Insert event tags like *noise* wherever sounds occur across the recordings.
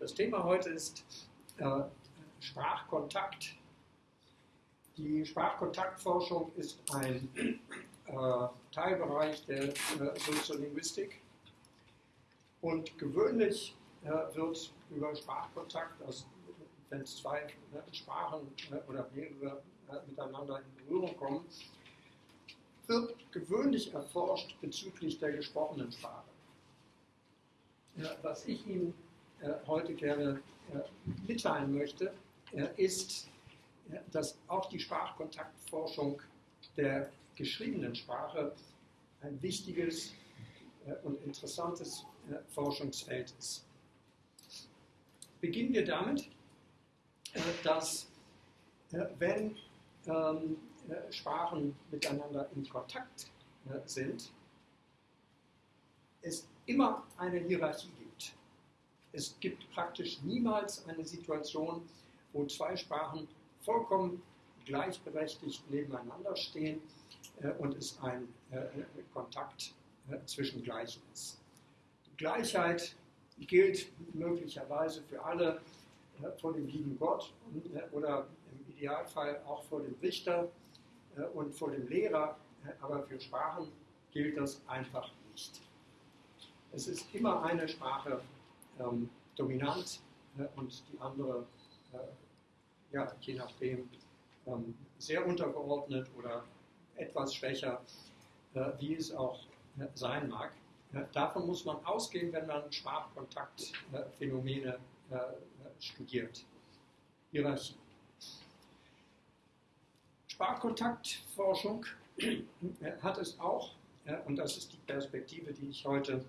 Das Thema heute ist äh, Sprachkontakt. Die Sprachkontaktforschung ist ein äh, Teilbereich der äh, Soziolinguistik und gewöhnlich äh, wird über Sprachkontakt, also wenn zwei äh, Sprachen äh, oder mehrere miteinander in Berührung kommen, wird gewöhnlich erforscht bezüglich der gesprochenen Sprache. Was ich Ihnen äh, heute gerne äh, mitteilen möchte, äh, ist, dass auch die Sprachkontaktforschung der geschriebenen Sprache ein wichtiges und interessantes Forschungsfeld ist. Beginnen wir damit, dass wenn ähm, Sprachen miteinander in Kontakt sind, es immer eine Hierarchie gibt. Es gibt praktisch niemals eine Situation, wo zwei Sprachen vollkommen gleichberechtigt nebeneinander stehen äh, und es ein äh, Kontakt äh, zwischen Gleichen ist. Gleichheit gilt möglicherweise für alle vor dem lieben Gott oder im Idealfall auch vor dem Richter und vor dem Lehrer, aber für Sprachen gilt das einfach nicht. Es ist immer eine Sprache ähm, dominant äh, und die andere, äh, ja, je nachdem, ähm, sehr untergeordnet oder etwas schwächer, äh, wie es auch äh, sein mag. davon muss man ausgehen, wenn man Sprachkontaktphänomene äh, studiert. Hierarchie. Sprachkontaktforschung hat es auch, und das ist die Perspektive, die ich heute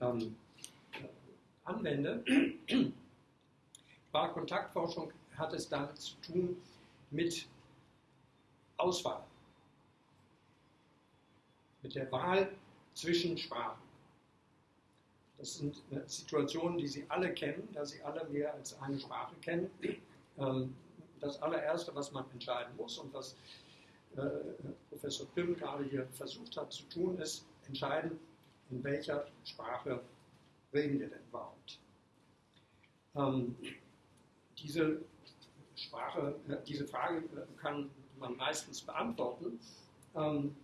ähm, anwende. Sprachkontaktforschung hat es damit zu tun mit Auswahl, mit der Wahl zwischen Sprachen. Das sind Situationen, die Sie alle kennen, da Sie alle mehr als eine Sprache kennen. Ähm, das allererste, was man entscheiden muss und was äh, Professor Pim gerade hier versucht hat zu tun, ist entscheiden, in welcher Sprache reden wir denn überhaupt? Ähm, diese Sprache, äh, diese Frage äh, kann man meistens beantworten. Ähm,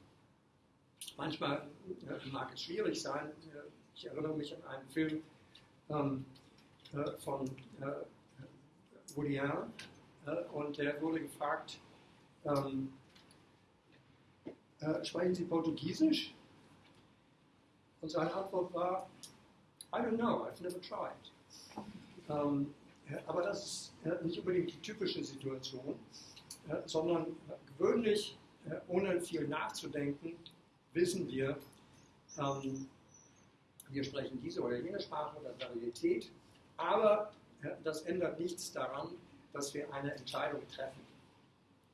manchmal äh, mag es schwierig sein. Äh, ich erinnere mich an einen Film ähm, äh, von äh, Woody Allen und der wurde gefragt, ähm, sprechen Sie Portugiesisch? Und seine Antwort war, I don't know, I've never tried. Ähm, aber das ist nicht unbedingt die typische Situation, sondern gewöhnlich, ohne viel nachzudenken, wissen wir, ähm, wir sprechen diese oder jene Sprache oder Varietät, aber das ändert nichts daran, dass wir eine Entscheidung treffen.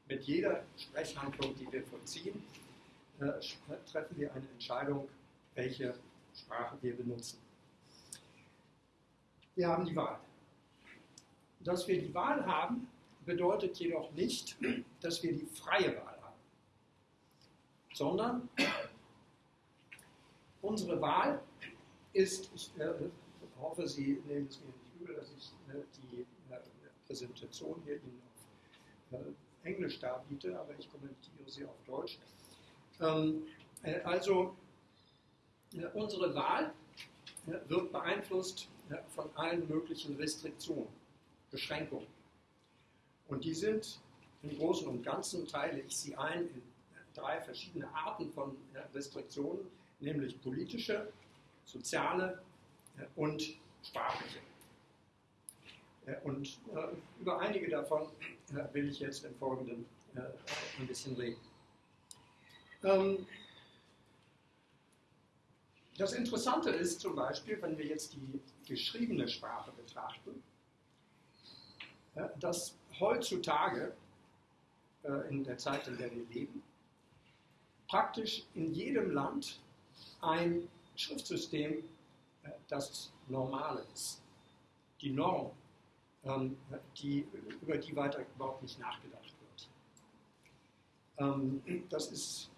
Mit jeder Sprechhandlung, die wir vollziehen, äh, treffen wir eine Entscheidung, welche Sprache wir benutzen. Wir haben die Wahl. Dass wir die Wahl haben, bedeutet jedoch nicht, dass wir die freie Wahl haben, sondern unsere Wahl ist, ich äh, hoffe, Sie nehmen es mir nicht übel, dass ich äh, die äh, Präsentation hier Ihnen auf äh, Englisch darbiete, aber ich kommentiere sie auf Deutsch. Ähm, äh, also äh, unsere Wahl wird beeinflusst von allen möglichen Restriktionen, Beschränkungen. Und die sind im Großen und Ganzen, teile ich sie ein in drei verschiedene Arten von Restriktionen, nämlich politische, soziale und sprachliche. Und über einige davon will ich jetzt im Folgenden ein bisschen reden. Das Interessante ist zum Beispiel, wenn wir jetzt die geschriebene Sprache betrachten, dass heutzutage, äh, in der Zeit, in der wir leben, praktisch in jedem Land ein Schriftsystem äh, das Normale ist. Die Norm, ähm, die, über die weiter überhaupt nicht nachgedacht wird. Ähm, das ist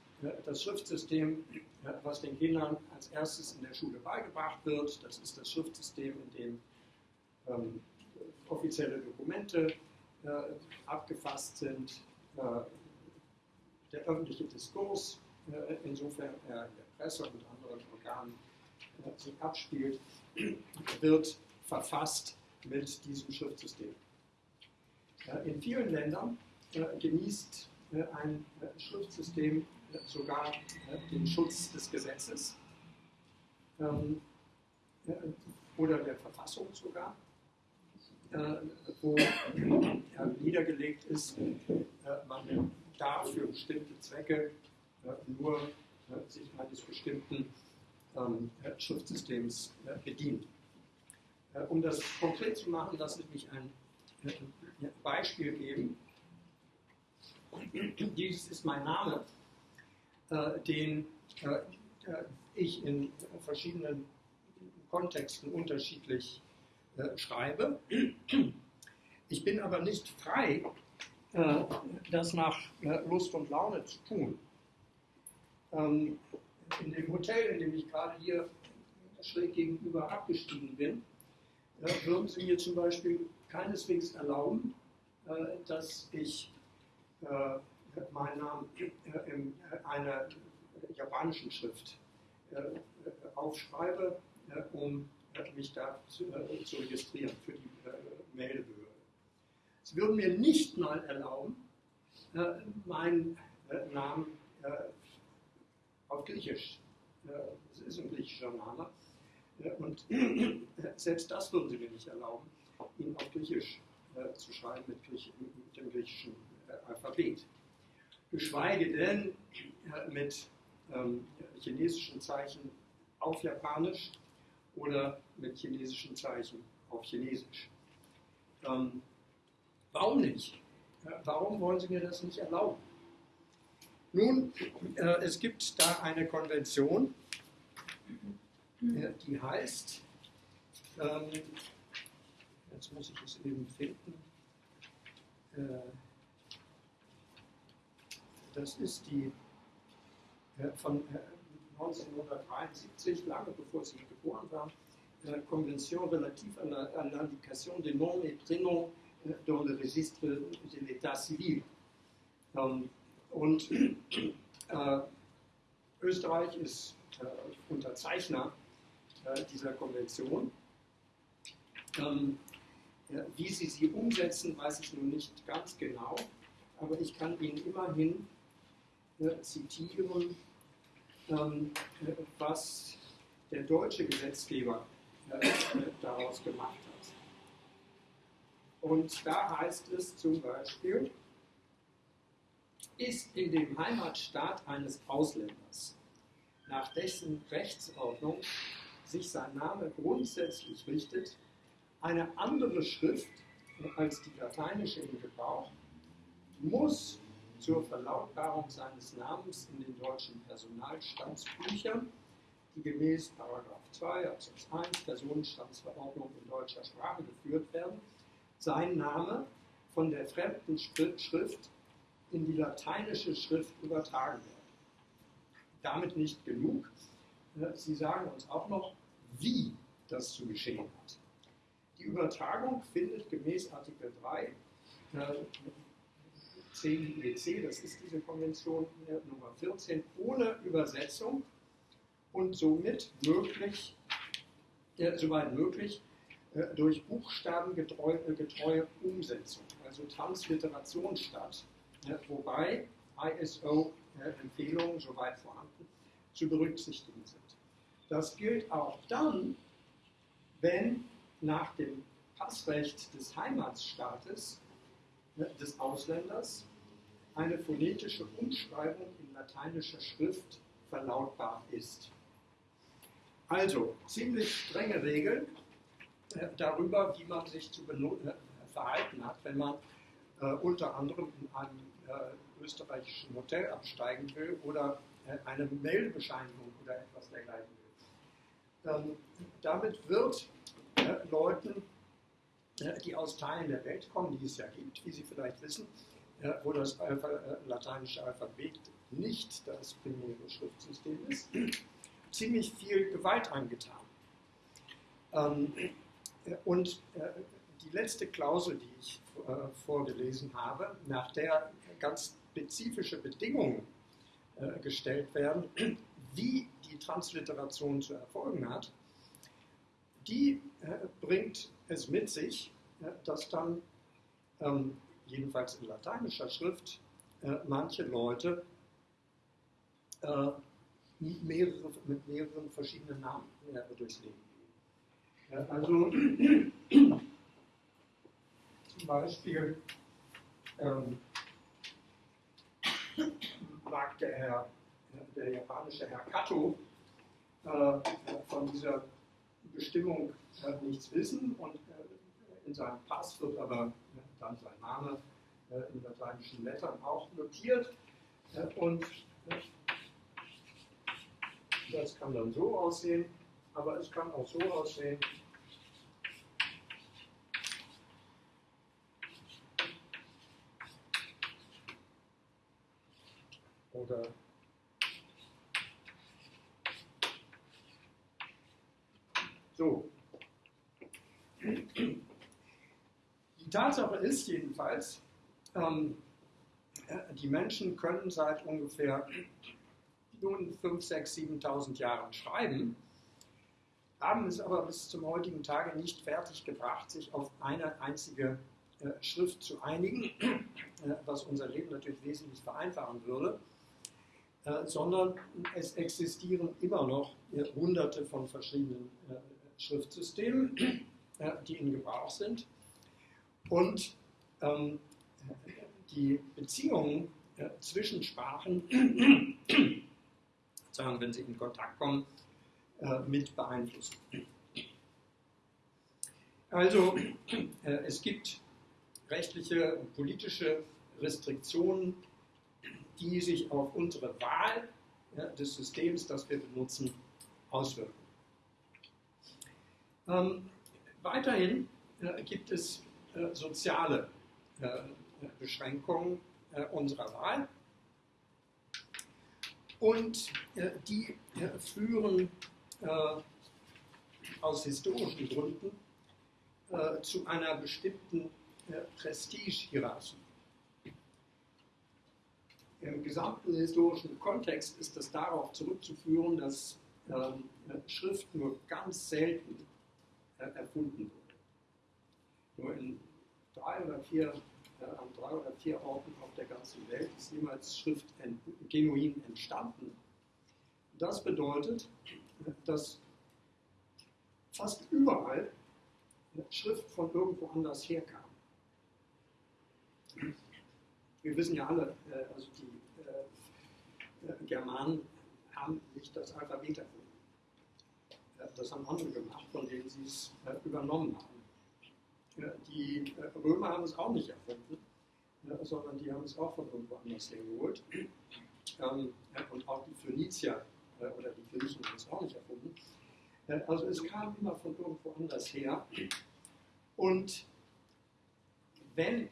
das Schriftsystem, was den Kindern als erstes in der Schule beigebracht wird. Das ist das Schriftsystem, in dem ähm, offizielle Dokumente abgefasst sind, der öffentliche Diskurs, insofern er in der Presse und anderen Organen sich abspielt, wird verfasst mit diesem Schriftsystem. In vielen Ländern genießt ein Schriftsystem sogar den Schutz des Gesetzes ähm, oder der Verfassung sogar, wo niedergelegt ist, man darf für bestimmte Zwecke nur sich eines bestimmten ähm, Schriftsystems bedienen. Um das konkret zu machen, lasse ich mich ein Beispiel geben. Dieses ist mein Name, äh, den äh, ich in verschiedenen Kontexten unterschiedlich äh, schreibe. Ich bin aber nicht frei, das nach Lust und Laune zu tun. Ähm, in dem Hotel, in dem ich gerade hier schräg gegenüber abgestiegen bin, würden Sie mir zum Beispiel keineswegs erlauben, dass ich meinen Namen in einer japanischen Schrift aufschreibe, um mich da zu, registrieren für die Meldebehörde. Sie würden mir nicht mal erlauben, meinen Namen auf Griechisch, das ist ein griechischer Name, und selbst das würden sie mir nicht erlauben, ihn auf Griechisch zu schreiben mit, dem griechischen Alphabet geschweige denn mit ähm, chinesischen Zeichen auf Japanisch oder mit chinesischen Zeichen auf Chinesisch. Ähm, warum nicht? Warum wollen Sie mir das nicht erlauben? Nun, äh, es gibt da eine Konvention, äh, die heißt, ähm, jetzt muss ich es eben finden, äh, das ist die äh, von 1973, äh, lange bevor Sie geboren waren, Convention relative à l'indication des noms et prénoms dans le registre de l'état civil. Ähm, und äh, Österreich ist äh, Unterzeichner äh, dieser Konvention. Ähm, wie sie sie umsetzen, weiß ich nun nicht ganz genau, aber ich kann Ihnen immerhin zitieren, ähm, was der deutsche Gesetzgeber äh, daraus gemacht hat. Und da heißt es zum Beispiel, ist in dem Heimatstaat eines Ausländers, nach dessen Rechtsordnung sich sein Name grundsätzlich richtet, eine andere Schrift als die lateinische in Gebrauch, muss zur Verlautbarung seines Namens in den deutschen Personalstandsbüchern, die gemäß 2 Absatz 1 Personenstandsverordnung in deutscher Sprache geführt werden, sein Name von der fremden Schrift in die lateinische Schrift übertragen werden. Damit nicht genug. Äh, Sie sagen uns auch noch, wie das zu geschehen hat. Die Übertragung findet gemäß Artikel 3 CIEC, das ist diese Konvention Nummer 14, ohne Übersetzung und somit möglich, äh, soweit möglich, äh, durch buchstabengetreue äh, Umsetzung, also Transliteration statt, äh, wobei ISO-Empfehlungen, soweit vorhanden, zu berücksichtigen sind. Das gilt auch dann, wenn nach dem Passrecht des Heimatstaates des Ausländers eine phonetische Umschreibung in lateinischer Schrift verlautbar ist. Also ziemlich strenge Regeln äh, darüber, wie man sich zu äh, verhalten hat, wenn man äh, unter anderem in einem äh, österreichischen Hotel absteigen will oder eine Meldebescheinigung oder etwas dergleichen will. Ähm, damit wird Leuten die aus Teilen der Welt kommen, die es ja gibt, wie Sie vielleicht wissen, wo das Alpha, äh, lateinische Alphabet nicht das primäre Schriftsystem ist, ziemlich viel Gewalt angetan. Ähm, und äh, die letzte Klausel, die ich äh, vorgelesen habe, nach der ganz spezifische Bedingungen äh, gestellt werden, wie die Transliteration zu erfolgen hat, die äh, bringt es mit sich, äh, dass dann ähm, jedenfalls in lateinischer Schrift äh, manche Leute mehrere, mit mehreren verschiedenen Namen durchs Leben gehen. also *clears throat* zum Beispiel ähm, mag der Herr, der japanische Herr Kato von dieser Bestimmung äh, nichts wissen und äh, in seinem Pass wird aber äh, dann sein Name äh, in lateinischen Lettern auch notiert äh, und das kann dann so aussehen, aber es kann auch so aussehen. Oder so. Die Tatsache ist jedenfalls, ähm, die Menschen können seit ungefähr nun 5, 6, 7.000 Jahren schreiben, haben es aber bis zum heutigen Tage nicht fertiggebracht, sich auf eine einzige äh, Schrift zu einigen, äh, was unser Leben natürlich wesentlich vereinfachen würde, äh, sondern es existieren immer noch äh, hunderte von verschiedenen äh, Schriftsystemen, äh, die in Gebrauch sind. Und ähm, die Beziehungen zwischen Sprachen *clears throat* sagen, wenn sie in Kontakt kommen, äh, mit beeinflussen. Also äh, es gibt rechtliche und politische Restriktionen, die sich auf unsere Wahl des Systems, das wir benutzen, auswirken. Ähm, weiterhin äh, gibt es äh, soziale äh, Beschränkungen äh, unserer Wahl. Und äh, die führen aus historischen Gründen zu einer bestimmten Prestigehierarchie. Im gesamten historischen Kontext ist das darauf zurückzuführen, dass ähm, Schrift nur ganz selten erfunden wurde. Nur in drei oder vier an drei oder vier Orten auf der ganzen Welt ist jemals Schrift genuin entstanden. Das bedeutet, dass fast überall Schrift von irgendwo anders herkam. Wir wissen ja alle, äh, also die äh, äh, Germanen haben nicht das Alphabet erfunden. Das haben andere gemacht, von denen sie es übernommen haben. Die äh, Römer haben es auch nicht erfunden, sondern die haben es auch von irgendwo anders hergeholt. Ähm, und auch die Phönizier äh, oder die Griechen haben es auch nicht erfunden. Äh, also es kam immer von irgendwo anders her. Und wenn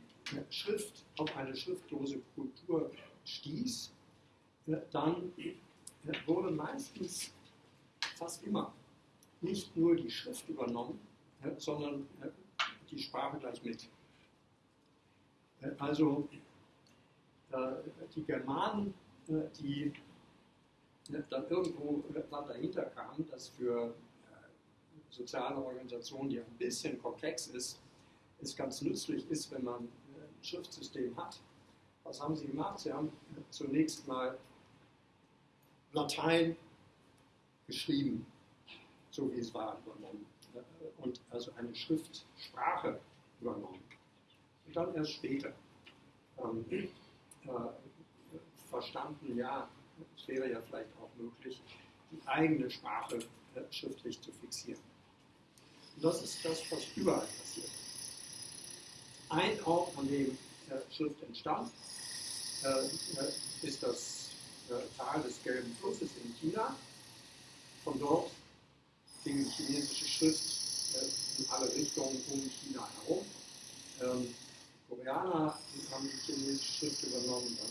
Schrift auf eine schriftlose Kultur stieß, dann wurde meistens, fast immer, nicht nur die Schrift übernommen, sondern die Sprache gleich mit. Äh, also äh, die Germanen, äh, die dann irgendwo dann dahinter kamen, dass für soziale Organisationen, die ein bisschen komplex ist, es ganz nützlich ist, wenn man ein Schriftsystem hat. Was haben sie gemacht? Sie haben zunächst mal Latein geschrieben, so wie es war, übernommen und also eine Schriftsprache übernommen. Und dann erst später ähm, äh, verstanden, ja, es wäre ja vielleicht auch möglich, die eigene Sprache äh, schriftlich zu fixieren. Und das ist das, was überall passiert. Ein Ort, an dem äh, Schrift entstand, äh, äh, ist das äh, Tal des Gelben Flusses in China. Von dort ging die chinesische Schrift in alle Richtungen um China herum. Ähm, Koreaner haben die chinesische Schrift übernommen, dann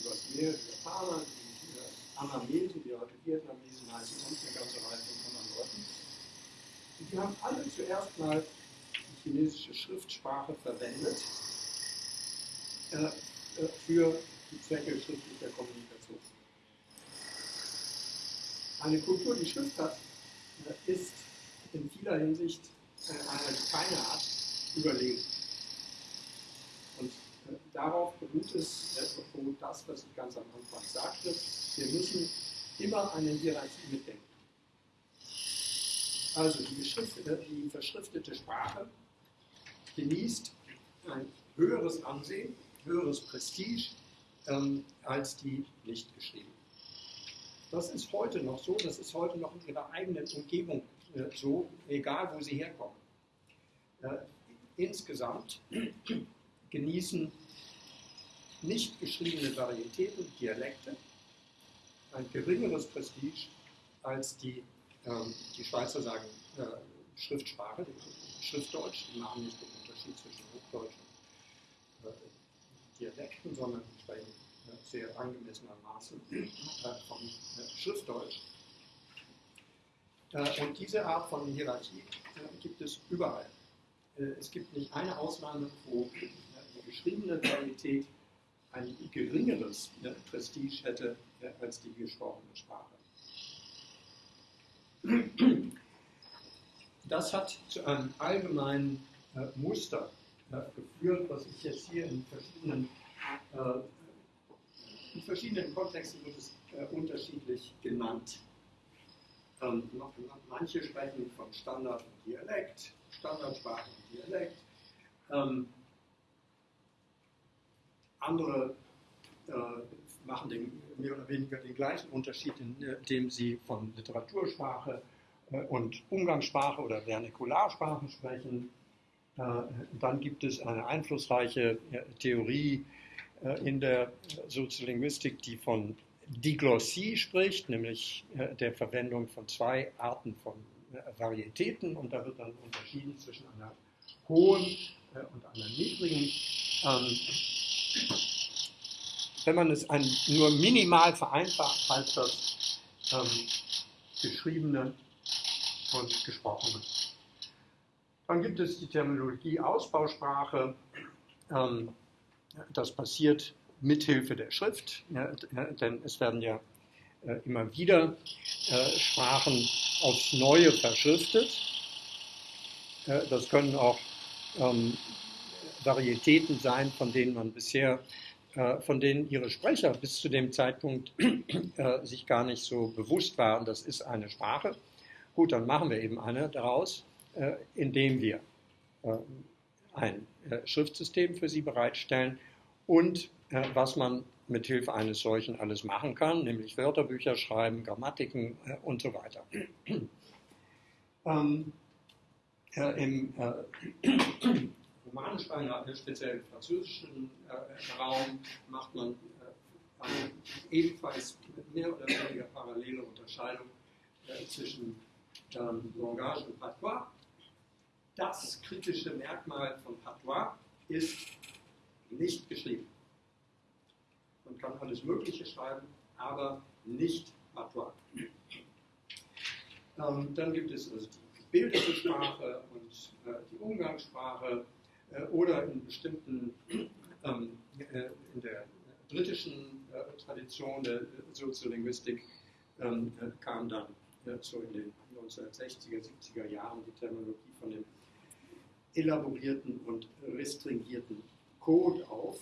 über das Meer die Japaner, die äh, Annamesen, die heute Vietnamesen heißen, und eine ganze Reihe von anderen Leuten. Und die haben alle zuerst mal chinesische Schriftsprache verwendet äh, äh, für die Zwecke schriftlicher Kommunikation. Eine Kultur, die Schrift hat, äh, ist in vieler Hinsicht einer keine Art überlegen. Und äh, darauf beruht es, äh, das, was ich ganz am Anfang sagte. Wir müssen immer eine Hierarchie mitdenken. Also die, die verschriftete Sprache genießt ein höheres Ansehen, höheres Prestige ähm, als die nicht geschrieben. Das ist heute noch so, das ist heute noch in ihrer eigenen Umgebung äh, so, egal wo sie herkommen. Äh, insgesamt *clears throat* genießen nicht geschriebene Varietäten, Dialekte, ein geringeres Prestige als die, ähm, die Schweizer sagen äh, Schriftsprache, Schriftdeutsch, die machen nicht den Unterschied zwischen Hochdeutsch und äh, Dialekten, sondern sprechen sehr angemessenermaßen äh, vom äh, Schriftdeutsch. Äh, und diese Art von Hierarchie gibt es überall. es gibt nicht eine Ausnahme, wo die geschriebene Varietät ein geringeres Prestige hätte als die gesprochene Sprache. Das hat zu einem allgemeinen Muster geführt, was ich jetzt hier in verschiedenen, in verschiedenen Kontexten wird es äh, unterschiedlich genannt. Ähm, manche sprechen von Standard und Dialekt, Standardsprache und Dialekt. Ähm, andere äh, machen den, mehr oder weniger den gleichen Unterschied, indem sie von Literatursprache äh, und Umgangssprache oder Vernikullarsprachen sprechen. Äh, dann gibt es eine einflussreiche äh, Theorie in der Soziolinguistik, die von Diglossie spricht, nämlich der Verwendung von zwei Arten von Varietäten. Und da wird dann unterschieden zwischen einer hohen und einer niedrigen. Ähm, wenn man es ein, nur minimal vereinfacht, heißt das ähm, geschriebene und gesprochene. Dann gibt es die Terminologie Ausbausprache. Ähm, das passiert mithilfe der Schrift, denn es werden ja äh, immer wieder äh, Sprachen aufs Neue verschriftet. Äh, das können auch ähm, Varietäten sein, von denen man bisher von denen ihre Sprecher bis zu dem Zeitpunkt sich gar nicht so bewusst waren, das ist eine Sprache. Gut, dann machen wir eben eine daraus, indem wir ein Schriftsystem für sie bereitstellen und was man mit Hilfe eines solchen alles machen kann, nämlich Wörterbücher schreiben, Grammatiken und so weiter. *clears throat* Ähm, Im *clears throat* romanisch äh, speziell im französischen äh, Raum, macht man äh, eine ebenfalls mehr oder weniger parallele Unterscheidung äh, zwischen ähm, Langage und Patois. Das kritische Merkmal von Patois ist nicht geschrieben. Man kann alles Mögliche schreiben, aber nicht Patois. Ähm, dann gibt es also die gebildete Sprache und äh, die Umgangssprache äh, oder in bestimmten, ähm, äh, in der britischen äh, Tradition der Soziolinguistik ähm, kam dann so in den 1960er, 70er Jahren die Terminologie von dem elaborierten und restringierten Code auf.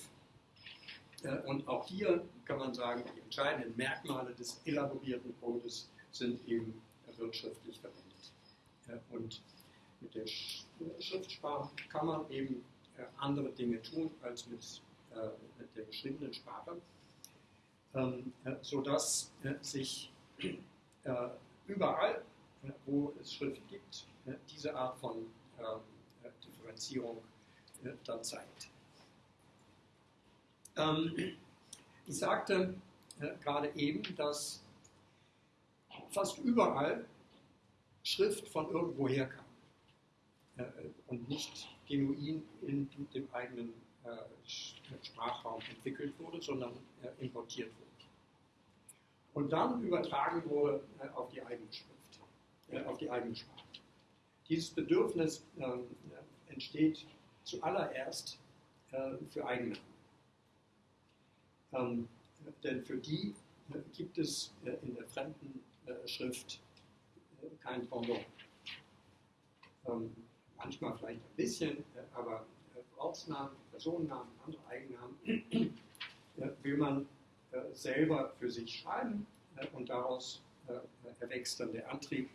Und auch hier kann man sagen, die entscheidenden Merkmale des elaborierten Codes sind eben wirtschaftlich verwendet. Und mit der Schriftsprache kann man eben äh, andere Dinge tun als mit, äh, der geschriebenen Sprache, ähm, äh, sodass sich überall, wo es Schrift gibt, diese Art von Differenzierung dann zeigt. Ähm, ich sagte gerade eben, dass fast überall Schrift von irgendwoher kam. Äh, und nicht genuin in dem eigenen äh, Sprachraum entwickelt wurde, sondern äh, importiert wurde. Und dann übertragen wurde auf die eigene Schrift, auf die eigene Sprache. Dieses Bedürfnis ähm, entsteht zuallererst äh, für Eigennamen. Ähm, denn für die äh, gibt es äh, in der fremden äh, Schrift äh, kein Pendant. Ähm, manchmal vielleicht ein bisschen, äh, aber Ortsnamen, Personennamen, andere Eigennamen *clears throat* will man selber für sich schreiben und daraus erwächst dann der Antrieb,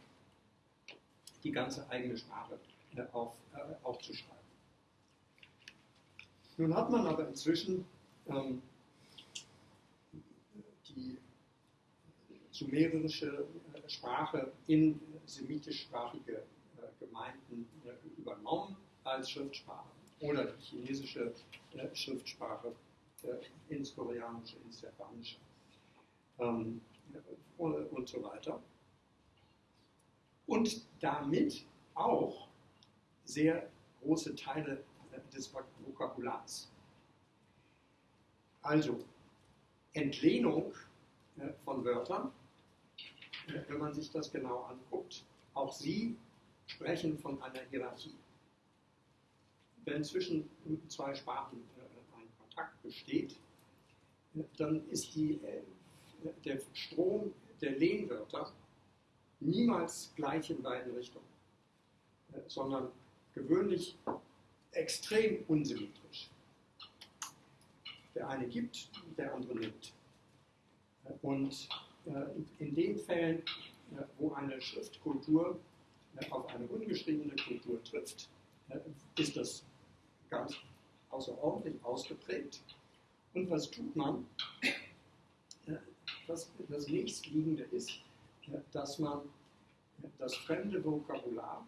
die ganze eigene Sprache auf, aufzuschreiben. Nun hat man aber inzwischen ähm, die sumerische äh, Sprache in semitischsprachige äh, Gemeinden äh, übernommen als Schriftsprache oder die chinesische Schriftsprache ins Koreanische, ins Japanische ähm, und so weiter. Und damit auch sehr große Teile des Vokabulars. Also Entlehnung von Wörtern, wenn man sich das genau anguckt, auch sie sprechen von einer Hierarchie. Wenn zwischen zwei Sprachen äh, ein Kontakt besteht, dann ist die, äh, der Strom der Lehnwörter niemals gleich in beiden Richtungen, äh, sondern gewöhnlich extrem unsymmetrisch. Der eine gibt, der andere nimmt. Und äh, in den Fällen, äh, wo eine Schriftkultur äh, auf eine ungeschriebene Kultur trifft, ist das ganz außerordentlich ausgeprägt. Und was tut man? Das, das nächstliegende ist, dass man das fremde Vokabular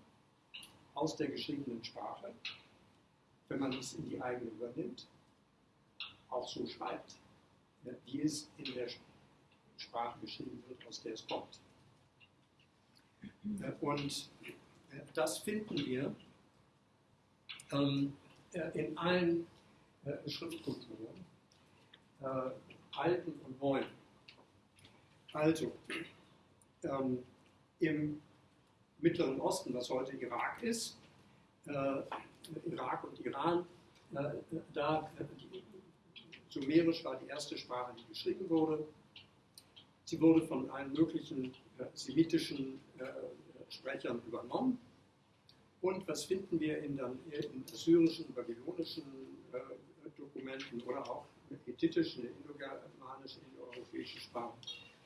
aus der geschriebenen Sprache wenn man es in die eigene übernimmt, auch so schreibt, wie es in der Sprache geschrieben wird, aus der es kommt. Und das finden wir ähm, in allen äh, Schriftkulturen, äh, alten und neuen. Also, ähm, im Mittleren Osten, was heute Irak ist, äh, Irak und Iran, äh, da äh, die, Sumerisch war die erste Sprache, die geschrieben wurde. Sie wurde von allen möglichen äh, semitischen Sprechern übernommen. Und was finden wir in, dann, in assyrischen, babylonischen Dokumenten oder auch hethitischen, indogermanischen, indoeuropäischen Sprachen?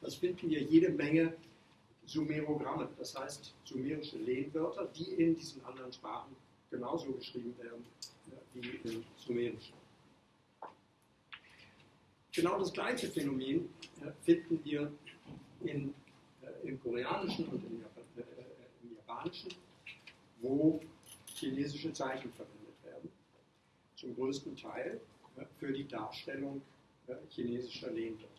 Was finden wir? Jede Menge Sumerogramme, das heißt sumerische Lehnwörter, die in diesen anderen Sprachen genauso geschrieben werden wie im Sumerischen. Genau das gleiche Phänomen äh, finden wir in, äh, im Koreanischen und im, äh, im Japanischen, wo chinesische Zeichen verwendet werden, zum größten Teil für die Darstellung chinesischer Lehnwörter.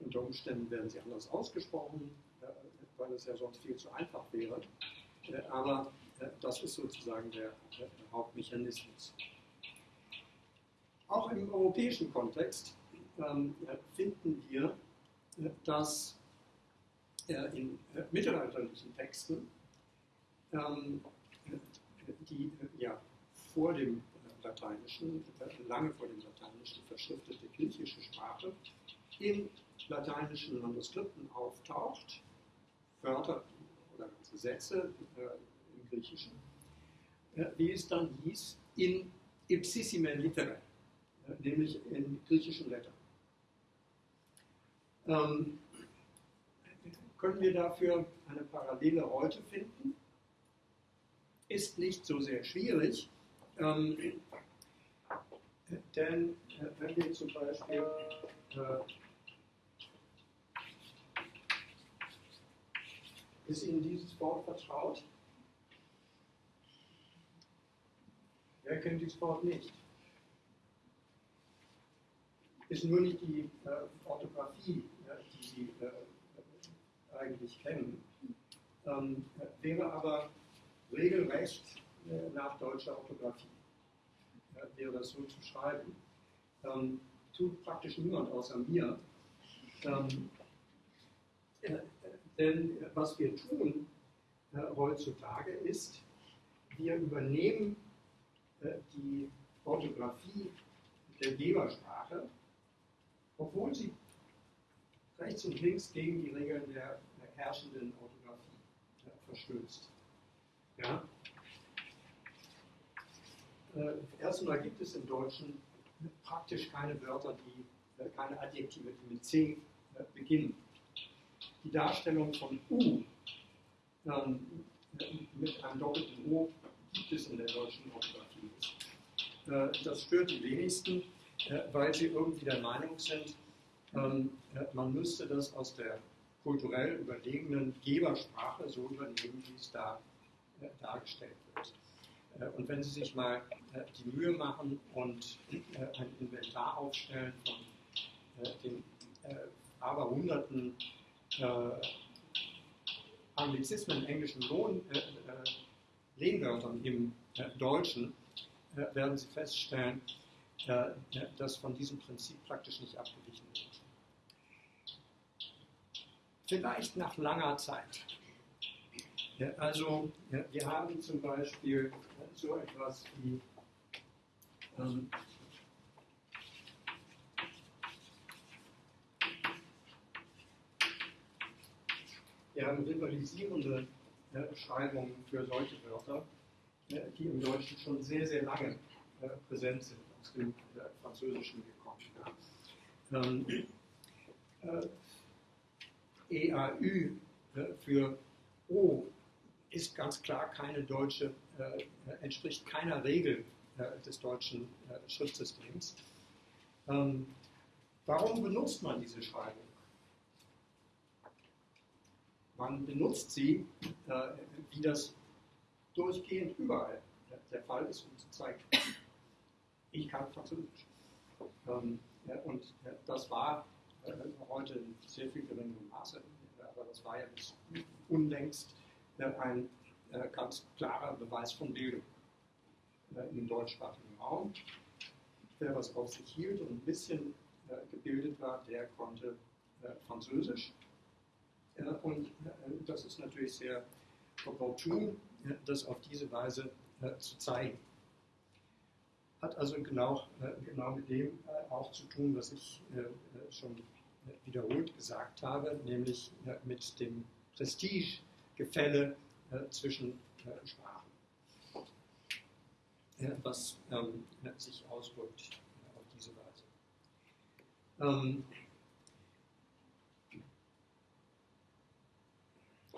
Unter Umständen werden sie anders ausgesprochen, weil es ja sonst viel zu einfach wäre. Aber das ist sozusagen der, Hauptmechanismus. Auch im europäischen Kontext ähm, finden wir, äh, dass äh, in äh, mittelalterlichen Texten ähm, die ja, vor dem Lateinischen, lange vor dem Lateinischen verschriftete griechische Sprache in lateinischen Manuskripten auftaucht, Wörter oder ganze Sätze Griechischen, wie es dann hieß, in ipsissime litere, nämlich in griechischen Lettern. Ähm, können wir dafür eine Parallele heute finden? Ist nicht so sehr schwierig, ähm, denn äh, wenn wir zum Beispiel ist Ihnen dieses Wort vertraut? Wer kennt dieses Wort nicht? Ist nur nicht die äh, Orthographie, ja, die Sie äh, eigentlich kennen, ähm, wäre aber regelrecht äh, nach deutscher Orthographie. Wäre das so zu schreiben. Ähm, tut praktisch niemand außer mir. Ähm, äh, denn was wir tun äh, heutzutage ist, wir übernehmen äh, die Orthographie der Gebersprache, obwohl sie rechts und links gegen die Regeln der, herrschenden Orthographie äh, verstößt. Ja? Äh, erstmal gibt es im Deutschen praktisch keine Wörter, die, äh, keine Adjektive, die mit C äh, beginnen. Die Darstellung von U ähm, mit einem doppelten O gibt es in der deutschen Orthographie nicht. Äh, das stört die wenigsten, äh, weil sie irgendwie der Meinung sind, ähm, äh, man müsste das aus der kulturell überlegenen Gebersprache so übernehmen, wie es da dargestellt wird. Und wenn Sie sich mal die Mühe machen und ein Inventar aufstellen von den aber hunderten Anglizismen, englischen Lohn, äh, äh, Lehnwörtern im äh, Deutschen, äh, werden Sie feststellen, äh, dass von diesem Prinzip praktisch nicht abgewichen wird. Vielleicht nach langer Zeit. Also wir haben zum Beispiel so etwas wie ähm, Wir haben rivalisierende äh, Beschreibungen für solche Wörter, äh, die im Deutschen schon sehr, sehr lange äh, präsent sind, aus dem äh, Französischen gekommen. Ähm, äh, EAÜ für O ist ganz klar keine deutsche, entspricht keiner Regel des deutschen Schriftsystems. Ähm, warum benutzt man diese Schreibung? Man benutzt sie, äh, wie das durchgehend überall der Fall ist, um zu zeigen, ich kann Französisch. Ähm, ja, und ja, das war äh, heute in sehr viel geringerem Maße, aber das war ja bis unlängst äh, ein äh, ganz klarer Beweis von Bildung äh, im deutschsprachigen Raum. Wer was auf sich hielt und ein bisschen äh, gebildet war, der konnte Französisch und äh, das ist natürlich sehr opportun, das auf diese Weise äh, zu zeigen. Hat also genau, äh, genau mit dem auch zu tun, was ich schon wiederholt gesagt habe, nämlich mit dem Prestigegefälle zwischen Sprachen, was ähm, sich ausdrückt auf diese Weise.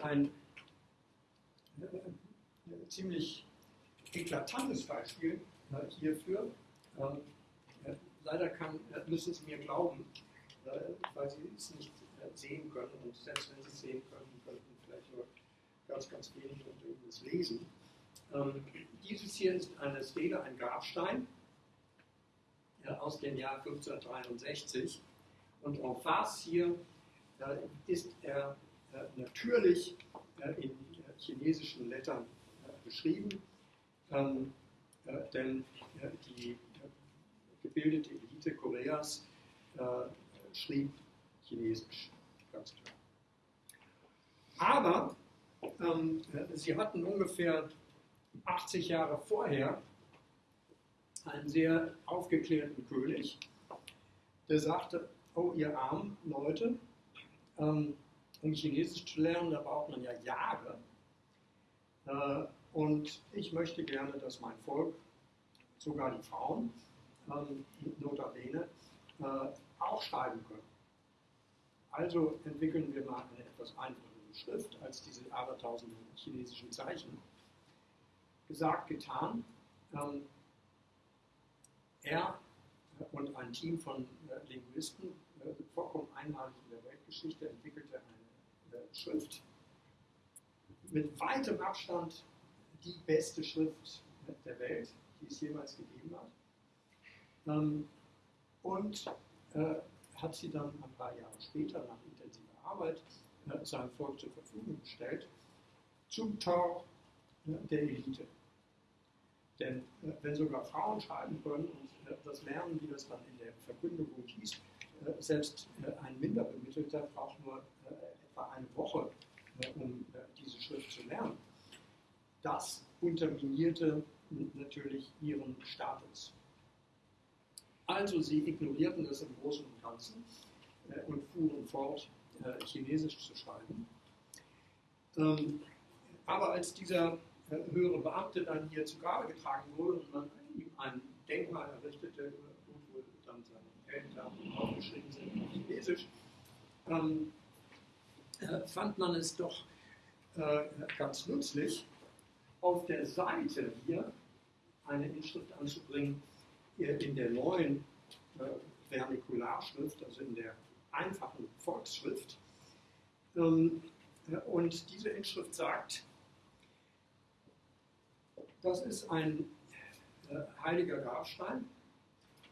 Ein äh, ziemlich eklatantes Beispiel äh, hierfür. Ähm, äh, leider kann, müssen Sie mir glauben, weil Sie es nicht sehen können und selbst wenn Sie es sehen können, könnten vielleicht nur ganz, ganz wenig und irgendwas lesen. Ähm, dieses hier ist eine Stele, ein Grabstein aus dem Jahr 1563 und en face hier ist er äh, natürlich äh, in chinesischen Lettern äh, beschrieben, ähm, denn die gebildete Elite Koreas schrieb Chinesisch, ganz klar. Aber ähm, sie hatten ungefähr 80 Jahre vorher einen sehr aufgeklärten König, der sagte, oh ihr armen Leute, ähm, um Chinesisch zu lernen, da braucht man ja Jahre. Äh, und ich möchte gerne, dass mein Volk, sogar die Frauen, ähm, notabene, äh, auch schreiben können. Also entwickeln wir mal eine etwas einfachere Schrift als diese abertausenden chinesischen Zeichen. Gesagt, getan. Ähm, er und ein Team von äh, Linguisten, vollkommen einmalig in der Weltgeschichte, entwickelte eine Schrift mit weitem Abstand die beste Schrift der Welt, die es jemals gegeben hat. Ähm, und äh, hat sie dann ein paar Jahre später nach intensiver Arbeit äh, seinem Volk zur Verfügung gestellt, zum Tor äh, der Elite. Denn wenn sogar Frauen schreiben können und das lernen, wie das dann in der Verkündigung hieß, selbst ein Minderbemittelter braucht nur etwa eine Woche, äh, um äh, diese Schrift zu lernen. das unterminierte natürlich ihren Status. Also sie ignorierten das im Großen und Ganzen äh, und fuhren fort, äh, Chinesisch zu schreiben. Ähm, aber als dieser höhere Beamte dann hier zu Grabe getragen wurde und man ihm ein Denkmal errichtete, wo dann seine Eltern aufgeschrieben sind auf Chinesisch, ähm, äh, fand man es doch äh, ganz nützlich, auf der Seite hier eine Inschrift anzubringen äh, in der neuen Vernikularschrift, also in der einfachen Volksschrift. Ähm, äh, und diese Inschrift sagt, das ist ein heiliger Grabstein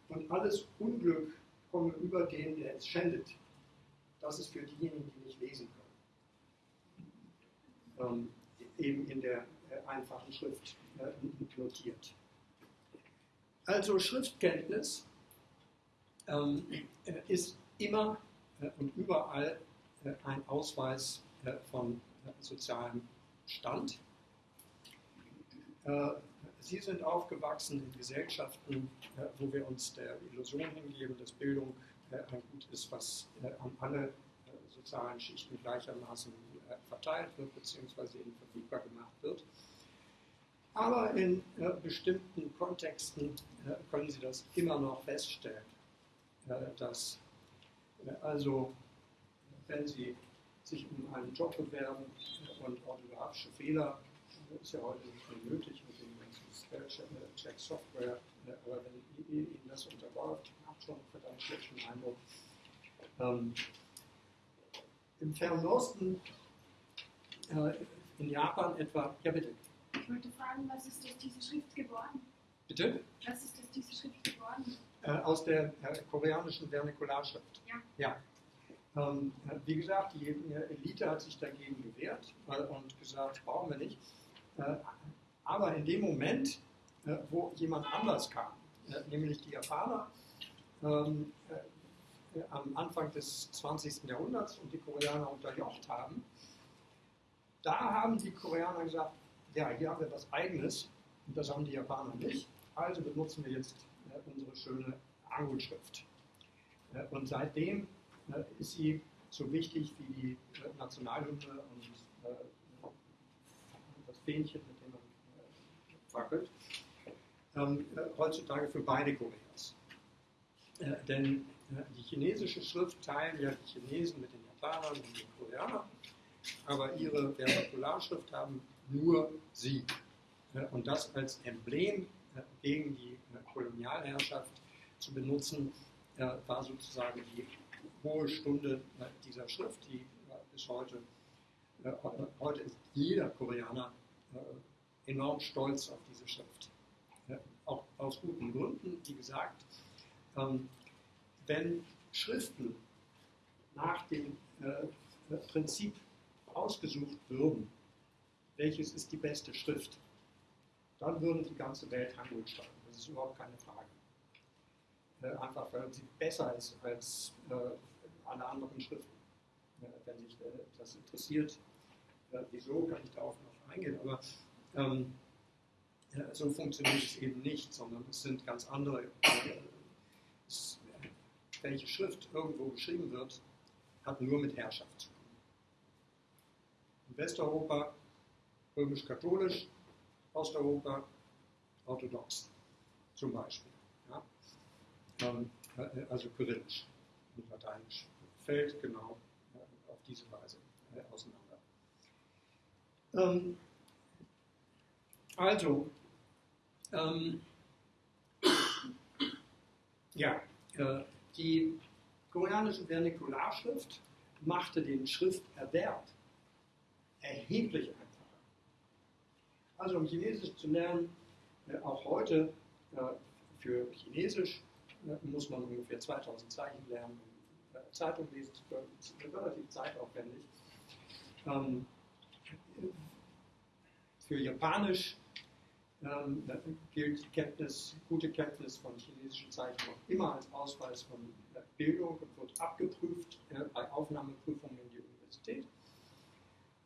und alles Unglück komme über den, der es schändet. Das ist für diejenigen, die nicht lesen können. Ähm, eben in der äh, einfachen Schrift äh, notiert. Also Schriftkenntnis ähm, äh, ist immer äh, und überall äh, ein Ausweis von sozialem Stand. Sie sind aufgewachsen in Gesellschaften, wo wir uns der Illusion hingeben, dass Bildung ein Gut ist, was an alle sozialen Schichten gleichermaßen verteilt wird bzw. ihnen verfügbar gemacht wird. Aber in äh, bestimmten Kontexten äh, können Sie das immer noch feststellen, äh, dass also, wenn Sie sich um einen Job bewerben und orthografische Fehler, das ist ja heute nicht mehr nötig mit dem ganzen Spellcheck-Software, aber wenn Ihnen das unterläuft, macht schon verdammt schlechten Eindruck. Ähm, Im Fernen Osten, äh, in Japan etwa, ja bitte. Ich wollte fragen, was ist aus dieser Schrift geworden? Bitte? Was ist aus dieser Schrift geworden? Äh, aus der äh, koreanischen Vernikularschrift. Ja. ja. Ähm, äh, wie gesagt, die äh, Elite hat sich dagegen gewehrt äh, und gesagt, brauchen wir nicht. Äh, aber in dem Moment, wo jemand anders kam, nämlich die Japaner, ähm, am Anfang des 20. Jahrhunderts und die Koreaner unterjocht haben, da haben die Koreaner gesagt, ja, hier haben wir was Eigenes und das haben die Japaner nicht. Also benutzen wir jetzt äh, unsere schöne Angelschrift. Äh, und seitdem äh, ist sie so wichtig wie die äh, Nationalhymne und äh, das Fähnchen, mit dem man äh, fackelt. Ähm, heutzutage für beide Koreas. denn die chinesische Schrift teilen ja die Chinesen mit den Japanern und den Koreanern, aber ihre Vernakularschrift haben nur sie. Und das als Emblem äh, gegen die äh, Kolonialherrschaft zu benutzen, äh, war sozusagen die hohe Stunde dieser Schrift, die bis heute, heute ist jeder Koreaner enorm stolz auf diese Schrift. Auch aus guten Gründen, wie gesagt, ähm, wenn Schriften nach dem Prinzip ausgesucht würden, welches ist die beste Schrift, dann würde die ganze Welt Hangul schreiben. Das ist überhaupt keine Frage. Äh, einfach weil sie besser ist als äh, alle anderen Schriften. Äh, wenn sich äh, das interessiert, äh, wieso, kann ich darauf noch eingehen. Aber ähm, so funktioniert es eben nicht, sondern es sind ganz andere. Äh, es, welche Schrift irgendwo geschrieben wird, hat nur mit Herrschaft zu tun. Westeuropa römisch-katholisch, Osteuropa orthodox zum Beispiel. Ja? Ähm, äh, also kyrillisch und lateinisch. Fällt genau äh, auf diese Weise äh, auseinander. Ähm, also, ähm, ja, die koreanische Vernikularschrift machte den Schrifterwerb erheblich einfacher. Also um Chinesisch zu lernen, äh, auch heute äh, für Chinesisch äh, muss man ungefähr 2000 Zeichen lernen, um Zeitung lesen zu können. Das ist relativ zeitaufwendig. Ähm, für Japanisch ähm, gilt Kenntnis, gute Kenntnis von chinesischen Zeichen noch immer als Ausweis von Bildung und wird abgeprüft bei Aufnahmeprüfungen in die Universität.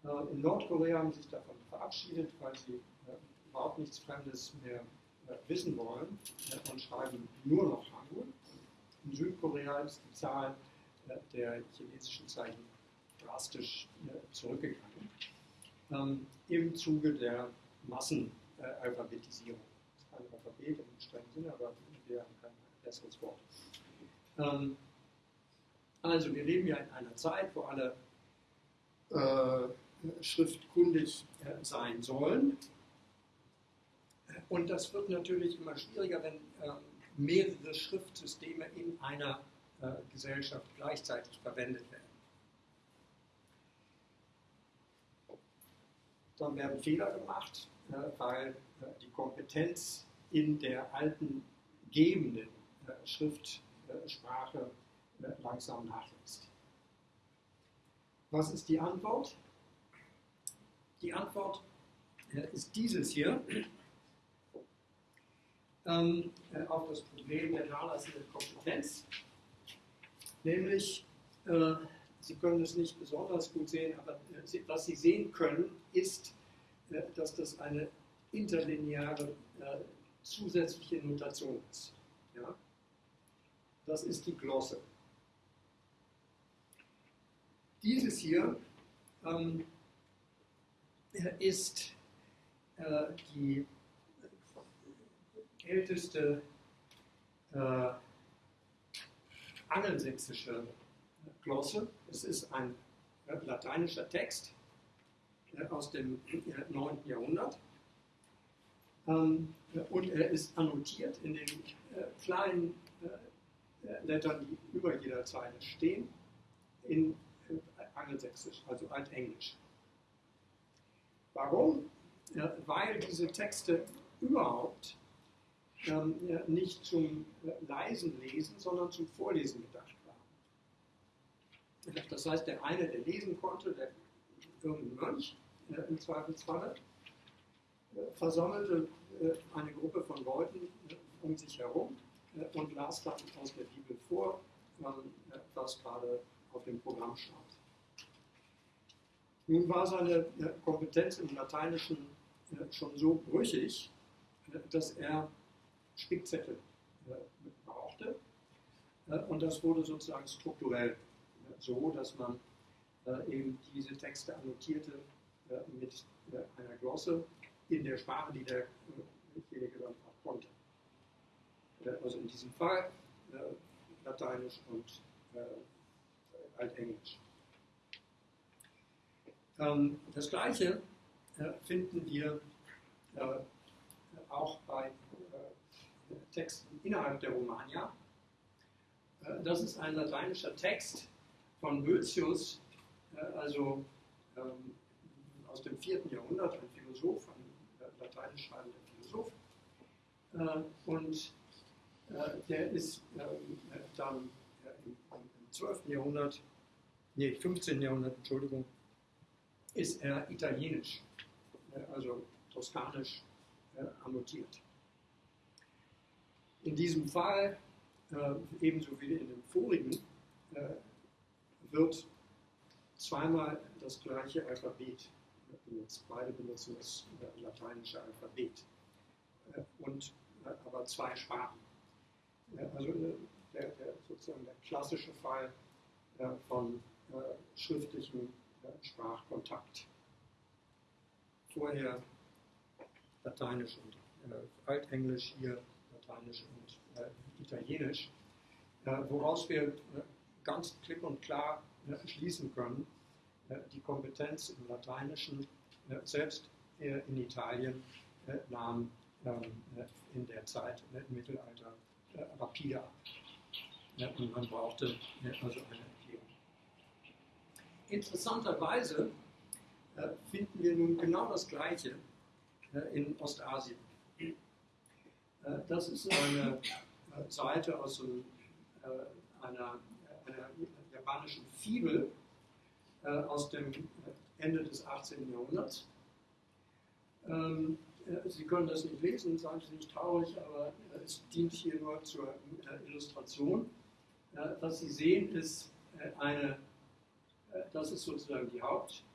Äh, in Nordkorea haben sie sich davon verabschiedet, weil sie äh, überhaupt nichts Fremdes mehr äh, wissen wollen und schreiben nur noch Hangul. In Südkorea ist die Zahl der chinesischen Zeichen drastisch zurückgegangen. Ähm, Im Zuge der Massenalphabetisierung. Das ist kein Alphabet im strengen Sinne, aber wir haben kein besseres Wort. Ähm, also wir leben ja in einer Zeit, wo alle äh, schriftkundig äh, sein sollen. Und das wird natürlich immer schwieriger, wenn ähm, mehrere Schriftsysteme in einer äh, Gesellschaft gleichzeitig verwendet werden. Dann werden Fehler gemacht, äh, weil äh, die Kompetenz in der alten gebenden äh, Schriftsprache äh, langsam nachlässt. Was ist die Antwort? Die Antwort äh, ist dieses hier ähm, äh, auf das Problem der nachlassenden Kompetenz. Nämlich, äh, Sie können es nicht besonders gut sehen, aber äh, was Sie sehen können, ist, äh, dass das eine interlineare äh, zusätzliche Notation ist. Ja? Das ist die Glosse. Dieses hier ähm, ist äh, die älteste äh, angelsächsische Glosse. Es ist ein äh, lateinischer Text äh, aus dem 9. Jahrhundert. Ähm, und er ist annotiert in den äh, kleinen äh, Lettern, die über jeder Zeile stehen, in äh, Angelsächsisch, also Altenglisch. Warum? Weil diese Texte überhaupt ähm, nicht zum äh, leisen Lesen, sondern zum Vorlesen gedacht waren. Das heißt, der eine, der lesen konnte, der irgendein Mönch äh, im Zweifelsfalle, äh, versammelte äh, eine Gruppe von Leuten äh, um sich herum äh, und las dann aus der Bibel vor, was gerade auf dem Programm stand. Nun war seine Kompetenz im Lateinischen schon so brüchig, dass er Spickzettel brauchte. Und das wurde sozusagen strukturell so, dass man eben diese Texte annotierte mit einer Glosse in der Sprache, die derjenige dann auch konnte. Also in diesem Fall Lateinisch und Altenglisch. Ähm, das Gleiche äh, finden wir äh, auch bei äh, Texten innerhalb der Romagna. das ist ein lateinischer Text von Boetius, also ähm, aus dem 4. Jahrhundert, ein Philosoph, ein lateinisch schreibender Philosoph. und der ist ähm, dann im, 12. Jahrhundert, nee, 15. Jahrhundert, Entschuldigung, ist er italienisch, äh, also toskanisch äh, annotiert. In diesem Fall, äh, ebenso wie in dem vorigen, wird zweimal das gleiche Alphabet benutzt. Beide benutzen das lateinische Alphabet. Und aber zwei Sprachen. Also der, der, sozusagen der klassische Fall von schriftlichem Sprachkontakt. Vorher Lateinisch und äh, Altenglisch, hier Lateinisch und äh, Italienisch, äh, woraus wir äh, ganz klipp und klar äh, schließen können, äh, die Kompetenz im Lateinischen, selbst in Italien, nahm ähm, in der Zeit im Mittelalter rapide ab. Und man brauchte also eine Interessanterweise äh, finden wir nun genau das Gleiche äh, in Ostasien. Äh, das ist eine Seite aus einer, einer, japanischen Fibel aus dem Ende des 18. Jahrhunderts. Ähm, Sie können das nicht lesen, seien Sie nicht traurig, aber es dient hier nur zur Illustration. Was Sie sehen, ist eine das ist sozusagen die Hauptfigur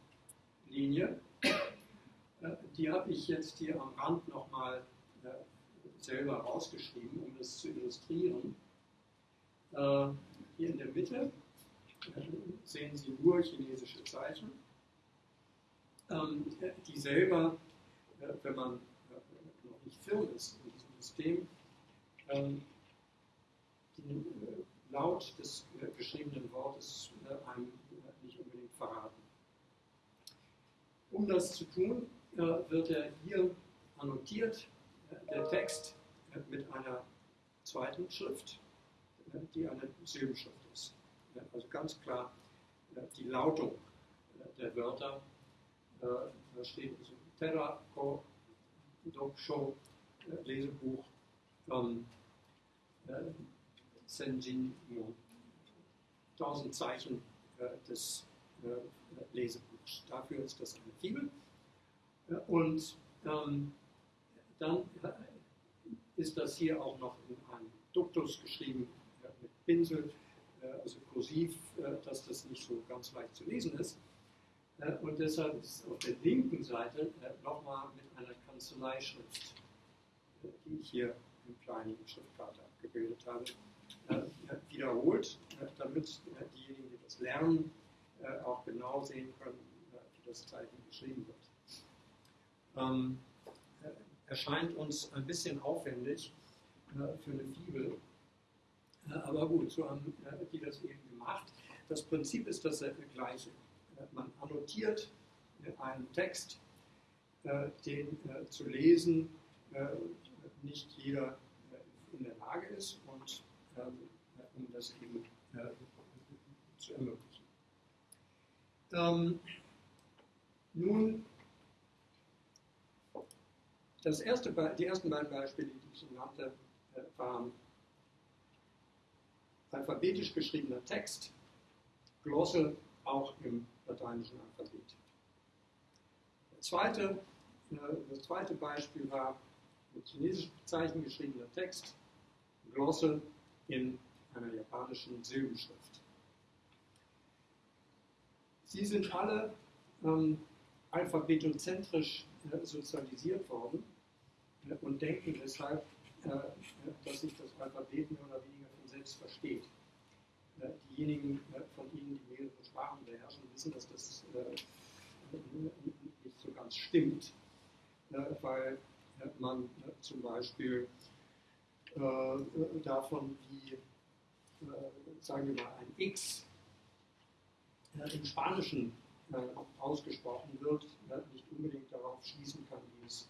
Linie. Äh, die habe ich jetzt hier am Rand nochmal äh, selber rausgeschrieben, um das zu illustrieren. Äh, hier in der Mitte sehen Sie nur chinesische Zeichen, ähm, die selber, wenn man noch nicht firm ist in diesem System, ähm, den Laut des geschriebenen Wortes einem verraten. Um das zu tun, wird er hier annotiert, der Text mit einer zweiten Schrift, die eine Silbenschrift ist. Also ganz klar die Lautung der Wörter. Da steht also Terra, Ko, Doksho, Lesebuch, ähm, Senjin, 1000 Zeichen des Lesebuchs. Dafür ist das eine Fibel. Und ähm, dann ist das hier auch noch in einem Duktus geschrieben äh, mit Pinsel, äh, also kursiv, äh, dass das nicht so ganz leicht zu lesen ist. Äh, und deshalb ist auf der linken Seite äh, nochmal mit einer Kanzleischrift, äh, die ich hier im kleinen Schriftkarte abgebildet habe, wiederholt, damit diejenigen, die das lernen, auch genau sehen können, wie das Zeichen geschrieben wird ähm, erscheint uns ein bisschen aufwendig äh, für eine Fibel. Äh, aber gut, so haben äh, die das eben gemacht. Das Prinzip ist das gleiche. Äh, man annotiert äh, einen Text, äh, den zu lesen nicht jeder in der Lage ist und ähm, um das eben zu ermöglichen. Ähm, nun das erste, die ersten beiden Beispiele, die ich Ihnen nannte, äh, waren alphabetisch geschriebener Text, Glosse auch im lateinischen Alphabet. Zweite, äh, das zweite Beispiel war mit chinesischen Zeichen geschriebener Text, Glosse in einer japanischen Silbenschrift. Sie sind alle ähm, alphabetozentrisch äh, sozialisiert worden und denken deshalb, äh, dass sich das Alphabet mehr oder weniger von selbst versteht. Äh, diejenigen äh, von Ihnen, die mehrere Sprachen beherrschen, wissen, dass das nicht so ganz stimmt, weil man zum Beispiel davon, wie, sagen wir mal, ein X im Spanischen ausgesprochen wird, nicht unbedingt darauf schließen kann, wie es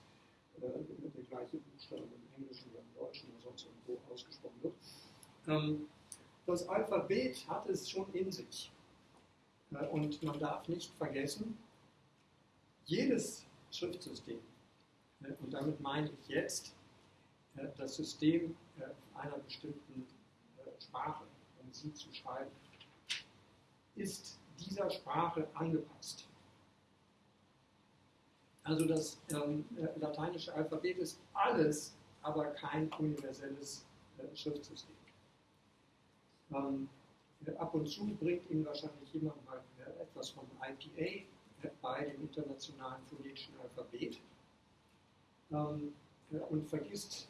äh, der gleiche Buchstabe im Englischen oder im Deutschen oder sonst irgendwo ausgesprochen wird. Ähm, das Alphabet hat es schon in sich. Äh, und man darf nicht vergessen, jedes Schriftsystem, äh, und damit meine ich jetzt äh, das System äh, einer bestimmten äh, Sprache, um sie zu schreiben, ist dieser Sprache angepasst. Also das ähm, äh, lateinische Alphabet ist alles, aber kein universelles äh, Schriftsystem. Ähm, ab und zu bringt Ihnen wahrscheinlich jemand mal äh, etwas von IPA äh, bei dem internationalen phonetischen Alphabet ähm, äh, und vergisst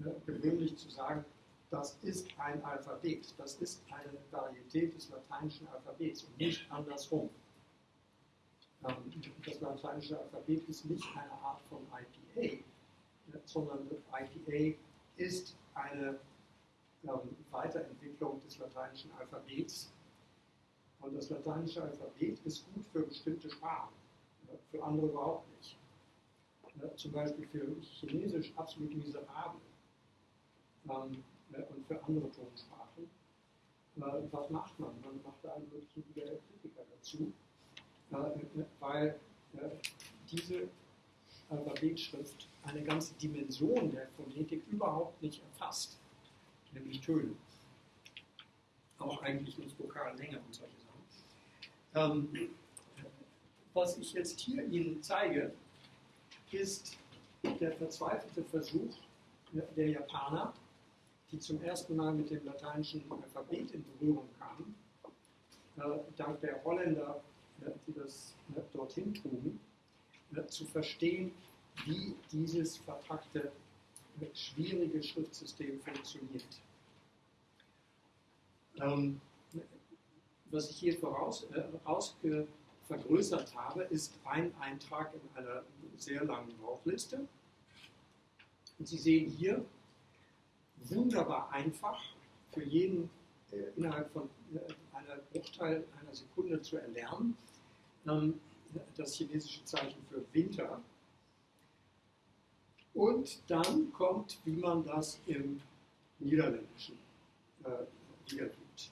äh, gewöhnlich zu sagen, das ist ein Alphabet, das ist eine Varietät des lateinischen Alphabets und nicht andersrum. Ähm, das lateinische Alphabet ist nicht eine Art von IPA, sondern IPA ist eine ähm, Weiterentwicklung des lateinischen Alphabets. Und das lateinische Alphabet ist gut für bestimmte Sprachen, für andere überhaupt nicht. Zum Beispiel für Chinesisch absolut miserabel ähm, und für andere Tonsprachen. Was macht man? Man macht da einen möglichen Kritiker dazu weil äh, diese Alphabetschrift eine ganze Dimension der Phonetik überhaupt nicht erfasst, nämlich Töne. Auch eigentlich nicht Vokallänge und solche Sachen. Ähm, was ich jetzt hier Ihnen zeige, ist der verzweifelte Versuch der Japaner, die zum ersten Mal mit dem lateinischen Alphabet in Berührung kamen, äh, dank der Holländer die das dorthin trugen, zu verstehen, wie dieses verpackte, schwierige Schriftsystem funktioniert. Ähm, was ich hier voraus, äh, vergrößert habe, ist ein Eintrag in einer sehr langen Brauchliste. Und Sie sehen hier, wunderbar einfach, für jeden äh, innerhalb von äh, einer Bruchteil einer Sekunde zu erlernen, ähm, das chinesische Zeichen für Winter. Und dann kommt, wie man das im Niederländischen äh, wieder tut.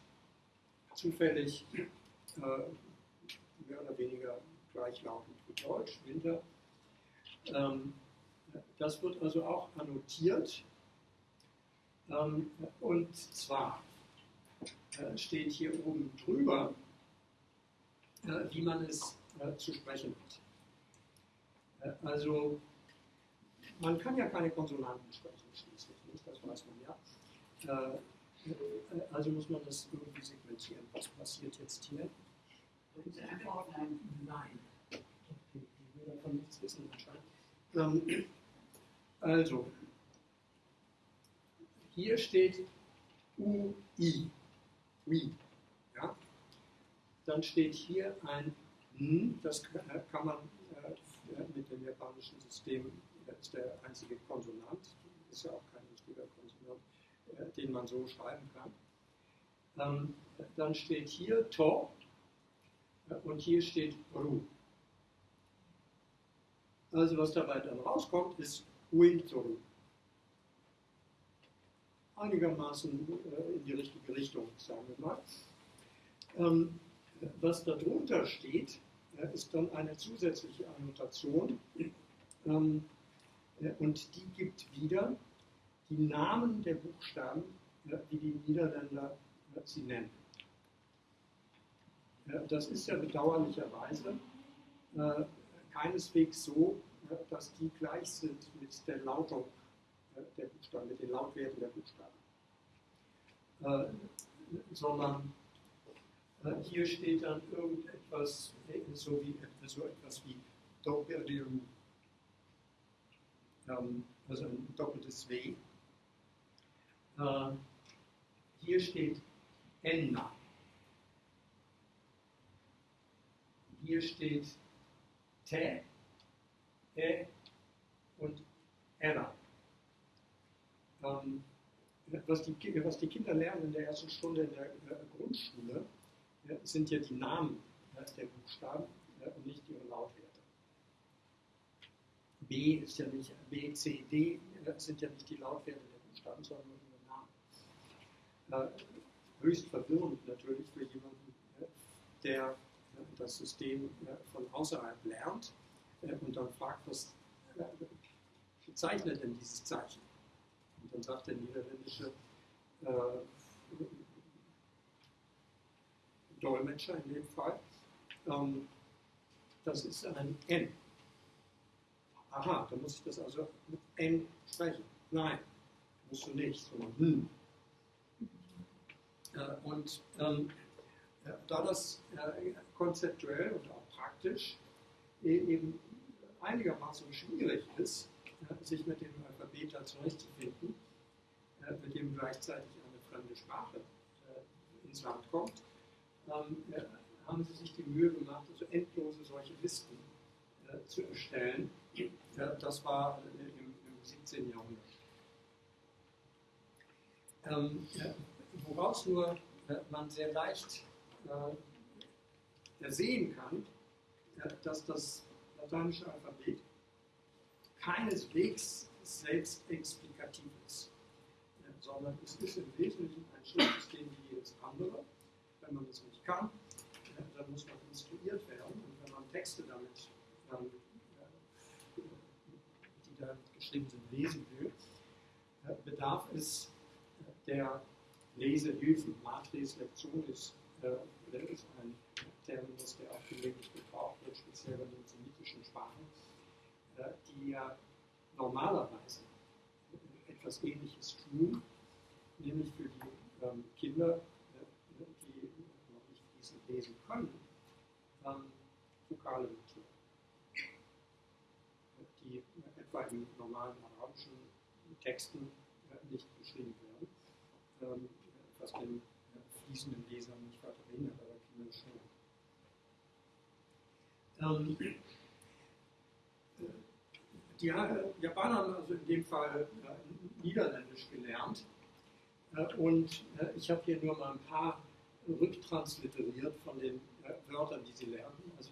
Zufällig äh, mehr oder weniger gleichlautend wie Deutsch, Winter. Ähm, das wird also auch annotiert. Ähm, und zwar äh, steht hier oben drüber, äh, wie man es äh, zu sprechen hat. Also, man kann ja keine Konsonanten sprechen, schließlich nicht, das weiß man ja. Also muss man das irgendwie segmentieren. Was passiert jetzt hier? Nein. Ich will davon nichts wissen anscheinend. Ähm, also, hier steht UI. UI. Ja? Dann steht hier ein N, das kann man äh, mit dem japanischen System, das ist der einzige Konsonant, ist ja auch kein richtiger Konsonant, äh, den man so schreiben kann. Ähm, dann steht hier To, und hier steht Ru. Also was dabei dann rauskommt, ist Uintoru. Einigermaßen äh, in die richtige Richtung, sagen wir mal. Ähm, was darunter steht, äh, ist dann eine zusätzliche Annotation ähm, äh, und die gibt wieder die Namen der Buchstaben, wie die Niederländer sie nennen. Das ist ja bedauerlicherweise keineswegs so, dass die gleich sind mit der Lautung der Buchstaben, mit den Lautwerten der Buchstaben. sondern hier steht dann irgendetwas, so, wie, so etwas wie Doppeldium, ähm, also ein doppeltes W. hier steht Enna. Hier steht Te, E und Era. Ähm, was, die, was, die, Kinder lernen in der ersten Stunde in der äh, Grundschule, ja, sind ja die Namen ja, der Buchstaben ja, und nicht ihre Lautwerte. B ist ja nicht, B, C, D sind ja nicht die Lautwerte der Buchstaben, sondern nur ihre Namen. Äh, höchst verwirrend natürlich für jemanden, der das System von außerhalb lernt und dann fragt, was bezeichnet denn dieses Zeichen? Und dann sagt der niederländische äh, Dolmetscher in dem Fall, ähm, das ist ein N. Aha, dann muss ich das also mit N sprechen. Nein, musst du nicht, sondern hm. Äh, und ähm, da das äh, konzeptuell und auch praktisch e-, eben einigermaßen schwierig ist, sich mit dem Da zurechtzufinden, äh, mit dem gleichzeitig eine fremde Sprache äh, ins Land kommt, ähm, haben sie sich die Mühe gemacht, also endlose solche Listen zu erstellen. Das war im, 17. Jahrhundert. Ähm, woraus nur man sehr leicht äh, sehen kann, äh, dass das lateinische Alphabet keineswegs selbst explikativ ist, äh, sondern es ist im Wesentlichen ein Schriftsystem wie jedes andere. Wenn man es nicht kann, äh, dann muss man instruiert werden und wenn man Texte damit, ähm, die da geschrieben sind, lesen will, äh, bedarf es äh, der Lesehilfen, Matres Lectionis äh, ist ein Terminus, der auch gelegentlich gebraucht wird, speziell bei den semitischen Sprachen, äh, die ja normalerweise etwas Ähnliches tun, nämlich für die ähm, Kinder, äh, die noch nicht fließend lesen können, ähm, vokale Natur, die etwa in normalen arabischen Texten nicht beschrieben werden, ähm, was den fließenden Leser nicht weiter behindert, aber Kinder schon. Ähm, die Japaner haben also in dem Fall Niederländisch gelernt. und ich habe hier nur mal ein paar rücktransliteriert von den Wörtern, die sie lernen. Also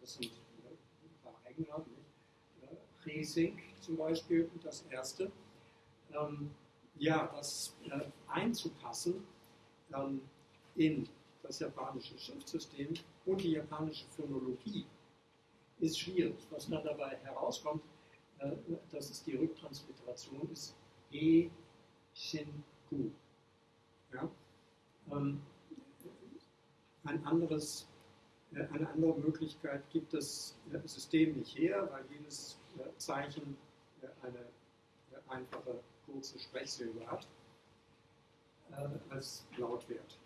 das sind ein paar Eigennamen. Resink zum Beispiel, das erste. Ähm, ja, das äh, einzupassen ähm, in das japanische Schriftsystem und die japanische Phonologie ist schwierig. Was dann dabei herauskommt, äh, das ist die Rücktransliteration, ist E Shinku. Ja? Ähm, ein anderes, äh, eine andere Möglichkeit gibt das äh, System nicht her, weil jedes äh, Zeichen eine einfache kurze Sprechsilbe hat als Lautwert.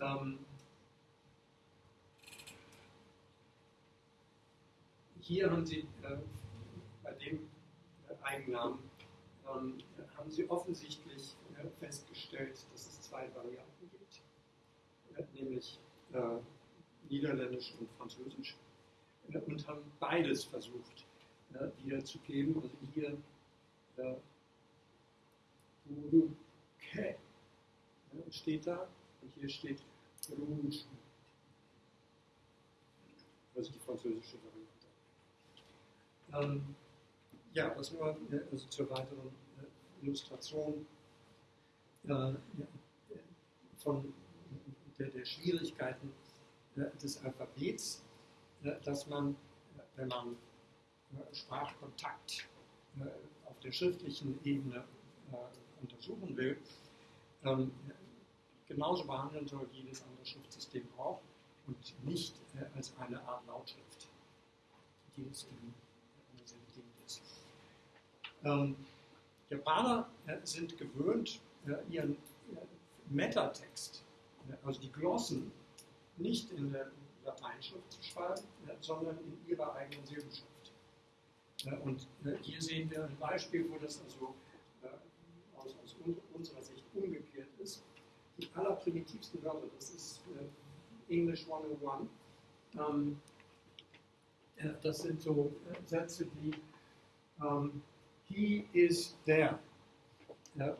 Ähm, hier haben Sie äh, bei dem äh, Eigennamen ähm, haben Sie offensichtlich äh, festgestellt, dass es zwei Varianten gibt, nämlich Niederländisch und Französisch und haben beides versucht äh, wiederzugeben. Also hier äh, ja, steht da und hier steht Rouge. Also die französische Variante. Ähm, ja, das nur äh, also zur weiteren äh, Illustration äh, von der, der Schwierigkeiten äh, des Alphabets dass man, wenn man Sprachkontakt auf der schriftlichen Ebene untersuchen will, ähm, genauso behandeln soll wie jedes andere Schriftsystem auch und nicht als eine Art Lautschrift, die es in. Ähm, Japaner sind gewöhnt, ihren Metatext, also die Glossen, nicht in der Lateinschrift zu schreiben, sondern in ihrer eigenen Silbenschrift. Und äh, hier sehen wir ein Beispiel, wo das also äh, aus, aus unserer Sicht umgekehrt ist. Die allerprimitivsten Wörter, das ist äh, English 101, ähm, das sind so Sätze wie ähm, He is there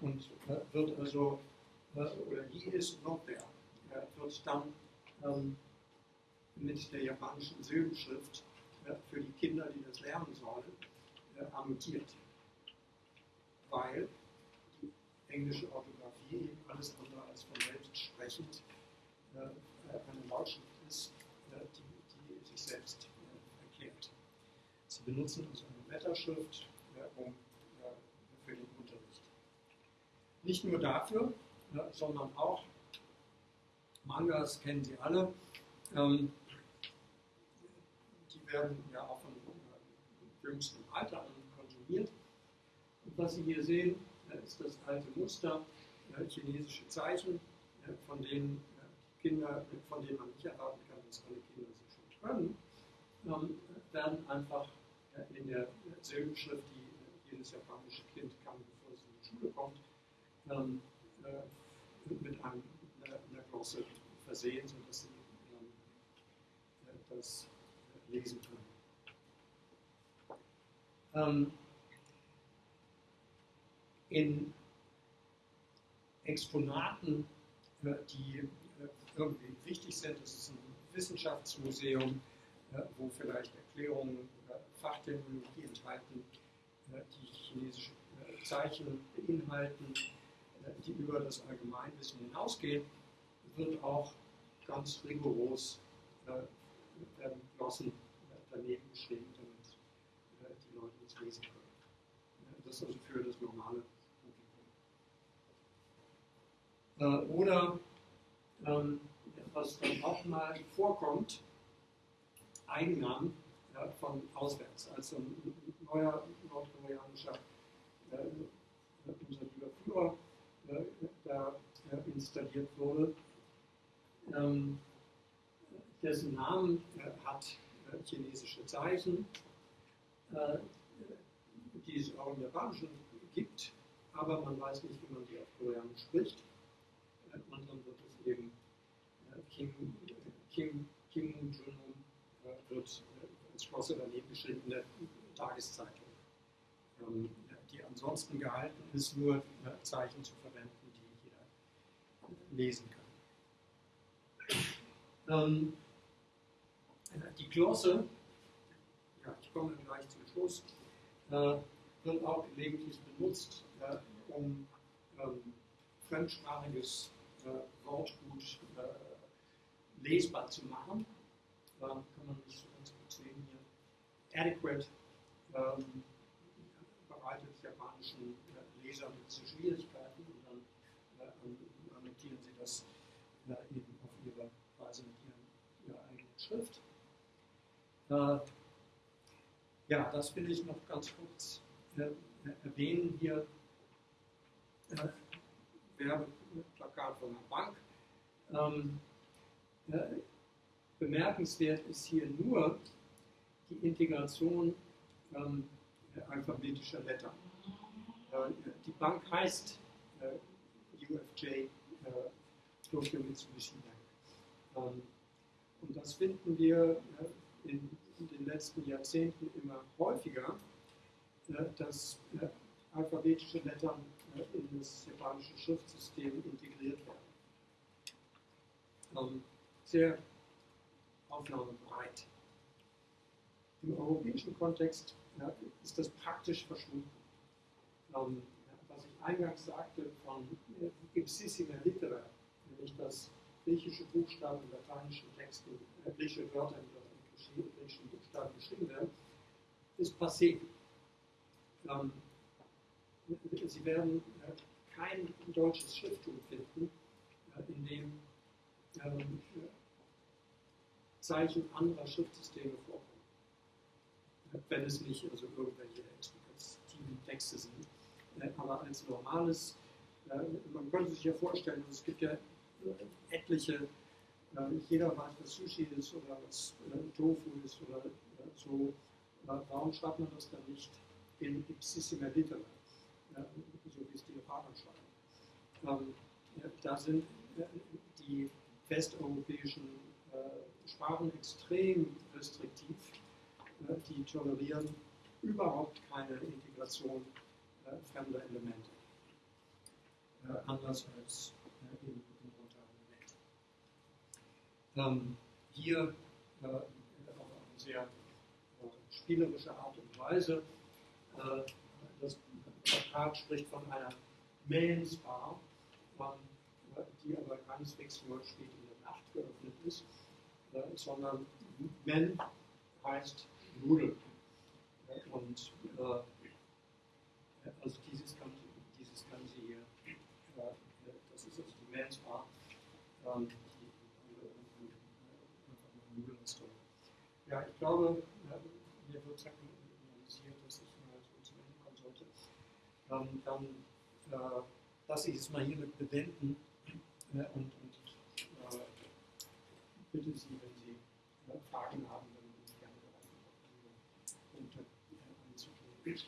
und wird also, oder He is not there, wird dann ähm, mit der japanischen Silbenschrift äh, für die Kinder, die das lernen sollen, äh, annotiert. Weil die englische Orthographie eben alles andere als von selbst sprechend äh, eine Lautschrift ist, die, die sich selbst erklärt. Sie benutzen also eine Wetterschrift um, für den Unterricht. Nicht nur dafür, sondern auch Mangas kennen Sie alle. Ähm, werden ja auch von äh, jüngstem Alter an konsumiert. Und was Sie hier sehen, äh, ist das alte Muster, äh, chinesische Zeichen, von denen Kinder, von denen man nicht erwarten kann, dass alle Kinder sie schon können, ähm, werden einfach in der Silbenschrift, die jedes japanische Kind kann, bevor es in die Schule kommt, ähm, mit einem, einer Glosse versehen, sodass sie das lesen können. Ähm, in Exponaten, äh, die äh, irgendwie wichtig sind, das ist ein Wissenschaftsmuseum, äh, wo vielleicht Erklärungen über Fachterminologie enthalten, äh, die chinesische äh, Zeichen beinhalten, äh, die über das Allgemeinwissen hinausgehen, wird auch ganz rigoros werden Glossen daneben geschrieben, damit äh, die Leute das lesen können. Das ist also für das normale Publikum. Äh, oder ähm, was dann auch mal vorkommt, Eigennamen äh, von auswärts. Also ein neuer nordkoreanischer äh, unser lieber Führer da installiert wurde. Ähm, dessen Namen äh, hat äh, chinesische Zeichen, äh, die es auch im Japanischen gibt, aber man weiß nicht, wie man die auf Koreanisch spricht. Äh, und dann wird es eben äh, Kim, Kim, Kim Jong-un äh, wird äh, als Schlosse daneben geschrieben Tageszeitung, ähm, die ansonsten gehalten ist, nur äh, Zeichen zu verwenden, die jeder lesen kann. Ähm, die Glosse, ja, ich komme gleich zum Schluss, äh, wird auch gelegentlich benutzt, äh, um ähm, fremdsprachiges Wortgut lesbar zu machen. Kann man nicht so ganz gut sehen hier. Adequate ähm, bereitet japanischen äh, Lesern diese Schwierigkeiten und dann äh, annotieren sie das äh, eben auf ihre Weise mit ihren, ihrer eigenen Schrift. Äh, ja, das will ich noch ganz kurz äh, erwähnen hier. Äh, Werbeplakat von einer Bank. Ähm, äh, bemerkenswert ist hier nur die Integration ähm, alphabetischer Lettern. Äh, die Bank heißt äh, UFJ äh, Tokyo Mitsubishi Bank. Ähm, und das finden wir äh, in, in, den letzten Jahrzehnten immer häufiger, äh, dass äh, alphabetische Lettern in das japanische Schriftsystem integriert werden. Ähm, sehr aufnahmebereit. Im europäischen Kontext ja, ist das praktisch verschwunden. Ähm, was ich eingangs sagte von äh, ipsissima litera, nämlich dass griechische Buchstaben in lateinischen Texten, äh, griechische Wörter in griechischen Buchstaben geschrieben werden, ist passé. Ähm, Sie werden äh, kein deutsches Schrifttum finden, äh, in dem ähm, Zeichen anderer Schriftsysteme vorkommen. Wenn es nicht also irgendwelche explikativen Texte sind. Äh, aber als normales, man könnte sich ja vorstellen, es gibt ja etliche, jeder weiß, was Sushi ist oder was Tofu ist oder so. Warum schreibt man das dann nicht in ipsissima litera? so wie es die Japaner schreiben. Ähm, da sind äh, die westeuropäischen äh, Sprachen extrem restriktiv. Äh, die tolerieren überhaupt keine Integration fremder Elemente. anders als in, in modernen Welt. Ähm, hier auf eine sehr spielerische Art und Weise Vertrag spricht von einer Mensbar, die aber keineswegs nur spät in der Nacht geöffnet ist, äh, sondern Men heißt Nudel. Und äh, also dieses kann, dieses sie hier, äh, das ist also die Mensbar, ähm, die einfach nur Nudelrestaurant. Ja, ich glaube, mir wird signalisiert, dass ich mal so zum Ende kommen sollte ähm, dann äh, lasse ich es mal hiermit bewenden äh, und, und äh, bitte Sie, wenn Sie äh, Fragen haben, Então,